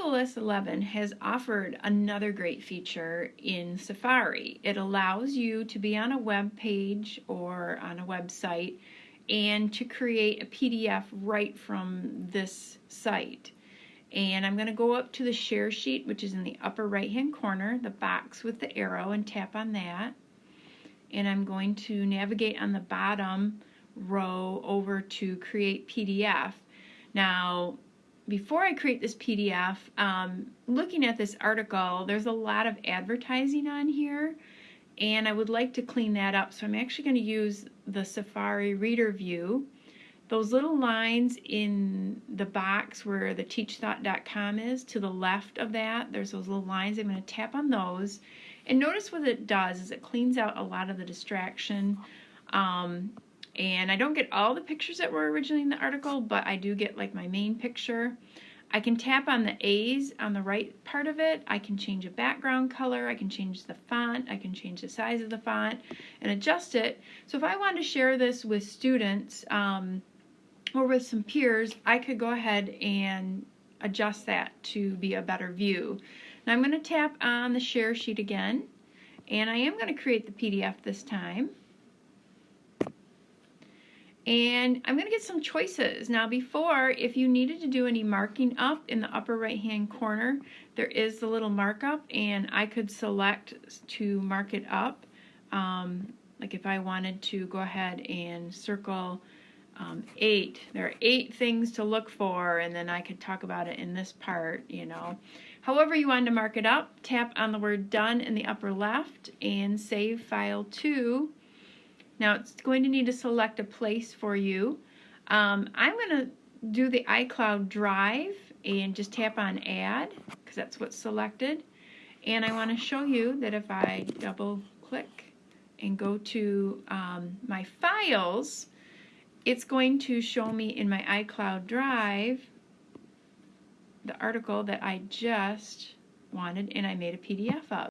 iOS 11 has offered another great feature in Safari. It allows you to be on a web page or on a website and to create a PDF right from this site. And I'm going to go up to the share sheet, which is in the upper right hand corner, the box with the arrow, and tap on that. And I'm going to navigate on the bottom row over to create PDF. Now, before I create this PDF, um, looking at this article, there's a lot of advertising on here and I would like to clean that up. So I'm actually going to use the Safari Reader View. Those little lines in the box where the teachthought.com is, to the left of that, there's those little lines. I'm going to tap on those. And notice what it does is it cleans out a lot of the distraction. Um, and I don't get all the pictures that were originally in the article, but I do get like my main picture. I can tap on the A's on the right part of it. I can change a background color. I can change the font. I can change the size of the font and adjust it. So if I wanted to share this with students um, or with some peers, I could go ahead and adjust that to be a better view. Now I'm going to tap on the share sheet again and I am going to create the PDF this time and I'm going to get some choices. Now before, if you needed to do any marking up in the upper right hand corner, there is the little markup and I could select to mark it up. Um, like if I wanted to go ahead and circle um, eight, there are eight things to look for and then I could talk about it in this part, you know. However you want to mark it up, tap on the word done in the upper left and save file to now it's going to need to select a place for you. Um, I'm going to do the iCloud Drive and just tap on Add because that's what's selected. And I want to show you that if I double click and go to um, my files, it's going to show me in my iCloud Drive the article that I just wanted and I made a PDF of.